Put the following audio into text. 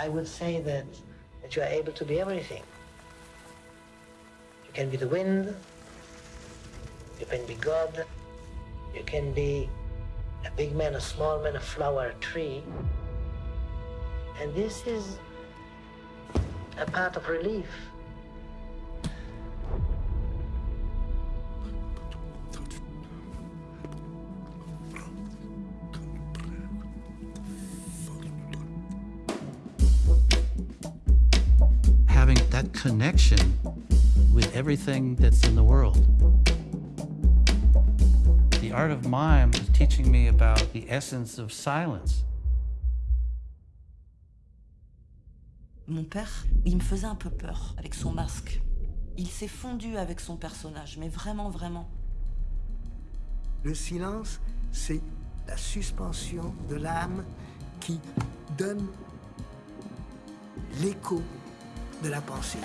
I would say that, that you are able to be everything. You can be the wind, you can be God, you can be a big man, a small man, a flower, a tree. And this is a part of relief. Connection with everything that's in the world. The art of mime is teaching me about the essence of silence. Mon père, il me faisait un peu peur avec son masque. Il s'est fondu avec son personnage, mais vraiment, vraiment. Le silence, c'est la suspension de l'âme qui donne l'écho de la pensée.